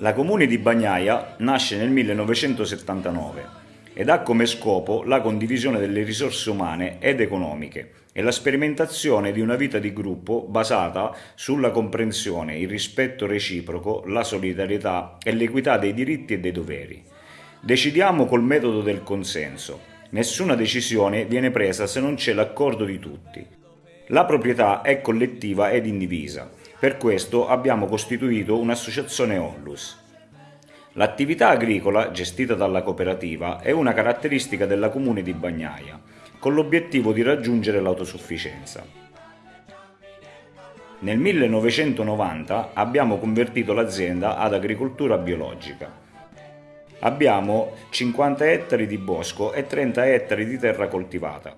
La comune di Bagnaia nasce nel 1979 ed ha come scopo la condivisione delle risorse umane ed economiche e la sperimentazione di una vita di gruppo basata sulla comprensione, il rispetto reciproco, la solidarietà e l'equità dei diritti e dei doveri. Decidiamo col metodo del consenso. Nessuna decisione viene presa se non c'è l'accordo di tutti. La proprietà è collettiva ed indivisa. Per questo abbiamo costituito un'associazione Onlus. L'attività agricola, gestita dalla cooperativa, è una caratteristica della comune di Bagnaia, con l'obiettivo di raggiungere l'autosufficienza. Nel 1990 abbiamo convertito l'azienda ad agricoltura biologica. Abbiamo 50 ettari di bosco e 30 ettari di terra coltivata.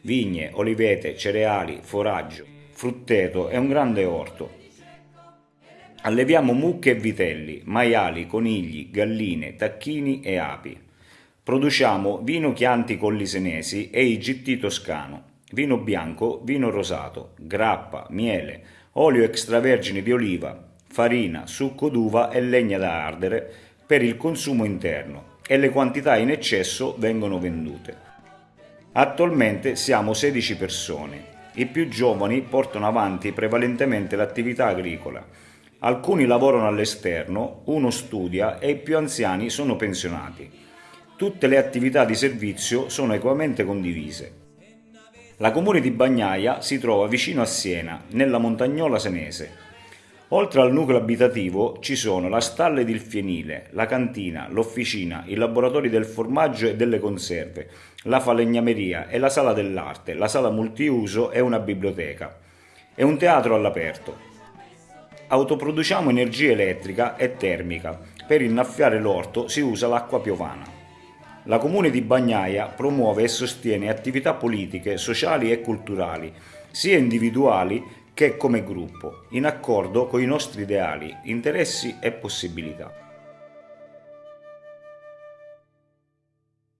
Vigne, olivete, cereali, foraggio, frutteto e un grande orto, Alleviamo mucche e vitelli, maiali, conigli, galline, tacchini e api. Produciamo vino Chianti Colli Senesi e IGT toscano, vino bianco, vino rosato, grappa, miele, olio extravergine di oliva, farina, succo d'uva e legna da ardere per il consumo interno e le quantità in eccesso vengono vendute. Attualmente siamo 16 persone. I più giovani portano avanti prevalentemente l'attività agricola Alcuni lavorano all'esterno, uno studia e i più anziani sono pensionati. Tutte le attività di servizio sono equamente condivise. La comune di Bagnaia si trova vicino a Siena, nella montagnola senese. Oltre al nucleo abitativo ci sono la stalla ed il fienile, la cantina, l'officina, i laboratori del formaggio e delle conserve, la falegnameria e la sala dell'arte, la sala multiuso e una biblioteca. È un teatro all'aperto. Autoproduciamo energia elettrica e termica. Per innaffiare l'orto si usa l'acqua piovana. La Comune di Bagnaia promuove e sostiene attività politiche, sociali e culturali, sia individuali che come gruppo, in accordo con i nostri ideali, interessi e possibilità.